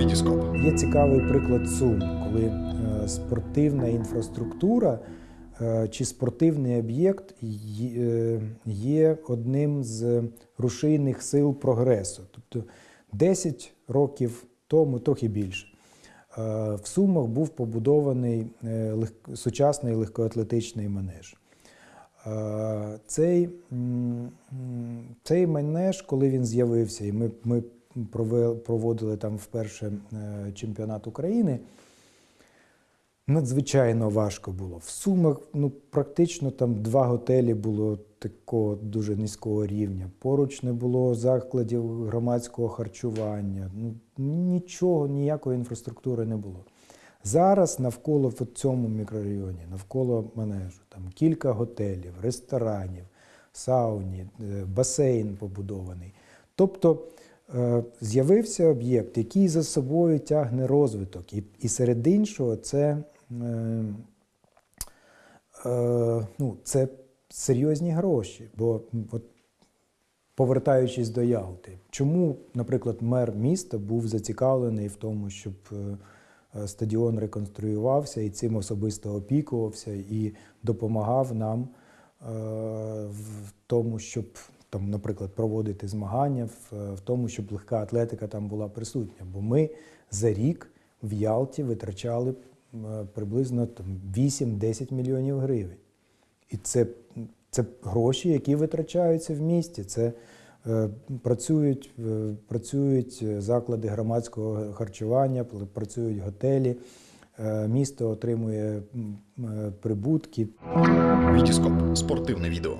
Вітіскоп. Є цікавий приклад Сум, коли е, спортивна інфраструктура е, чи спортивний об'єкт є- е, одним з рушійних сил прогресу. Тобто 10 років тому, трохи більше, в Сумах був побудований сучасний легкоатлетичний манеж. Цей, цей манеж, коли він з'явився, і ми, ми проводили там вперше е, чемпіонат України, надзвичайно важко було. В Сумах ну, практично там два готелі було такого дуже низького рівня. Поруч не було закладів громадського харчування. Ну, нічого, ніякої інфраструктури не було. Зараз навколо в цьому мікрорайоні, навколо манежу, там кілька готелів, ресторанів, сауні, е, басейн побудований. Тобто з'явився об'єкт, який за собою тягне розвиток. І, і серед іншого, це, е, е, ну, це серйозні гроші. Бо от, повертаючись до Ялти, чому, наприклад, мер міста був зацікавлений в тому, щоб е, е, стадіон реконструювався і цим особисто опікувався і допомагав нам е, в тому, щоб там, наприклад, проводити змагання, в, в тому, щоб легка атлетика там була присутня. Бо ми за рік в Ялті витрачали е, приблизно 8-10 мільйонів гривень. І це, це гроші, які витрачаються в місті. Це е, працюють, е, працюють заклади громадського харчування, працюють готелі. Е, місто отримує е, прибутки. Вітіскоп. Спортивне відео.